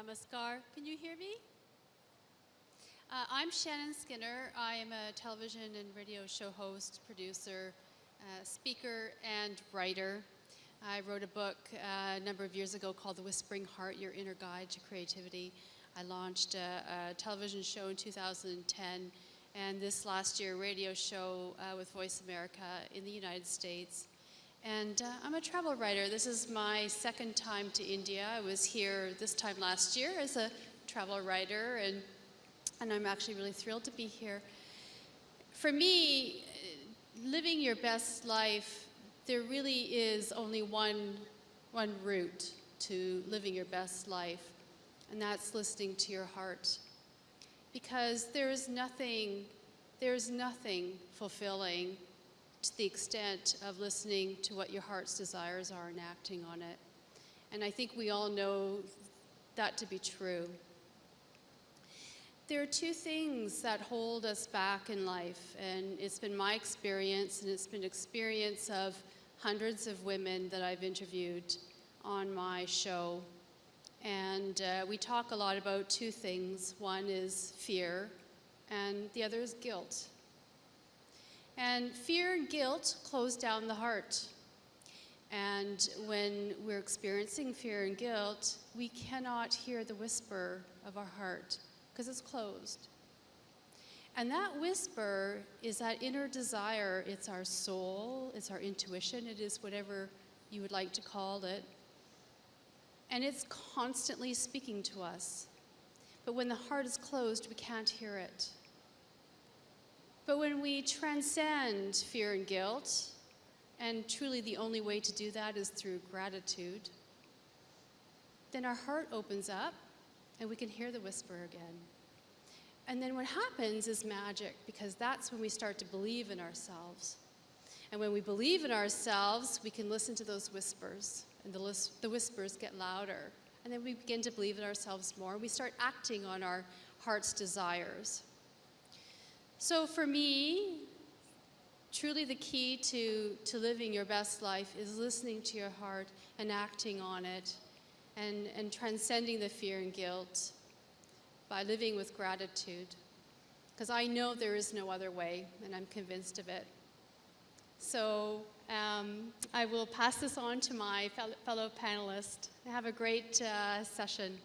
Namaskar. Can you hear me? Uh, I'm Shannon Skinner. I am a television and radio show host, producer, uh, speaker, and writer. I wrote a book uh, a number of years ago called The Whispering Heart Your Inner Guide to Creativity. I launched a, a television show in 2010, and this last year, a radio show uh, with Voice America in the United States. And uh, I'm a travel writer. This is my second time to India. I was here this time last year as a travel writer, and, and I'm actually really thrilled to be here. For me, living your best life there really is only one, one route to living your best life, and that's listening to your heart. Because there is nothing, there is nothing fulfilling to the extent of listening to what your heart's desires are and acting on it. And I think we all know that to be true. There are two things that hold us back in life, and it's been my experience, and it's been experience of hundreds of women that I've interviewed on my show. And uh, we talk a lot about two things. One is fear, and the other is guilt. And fear and guilt close down the heart. And when we're experiencing fear and guilt, we cannot hear the whisper of our heart because it's closed. And that whisper is that inner desire. It's our soul, it's our intuition, it is whatever you would like to call it. And it's constantly speaking to us. But when the heart is closed, we can't hear it. But when we transcend fear and guilt, and truly the only way to do that is through gratitude, then our heart opens up and we can hear the whisper again. And then what happens is magic because that's when we start to believe in ourselves. And when we believe in ourselves, we can listen to those whispers, and the, the whispers get louder. And then we begin to believe in ourselves more. We start acting on our heart's desires. So for me, truly the key to, to living your best life is listening to your heart and acting on it and, and transcending the fear and guilt by living with gratitude. Because I know there is no other way, and I'm convinced of it. So um, I will pass this on to my fellow panelists. Have a great uh, session.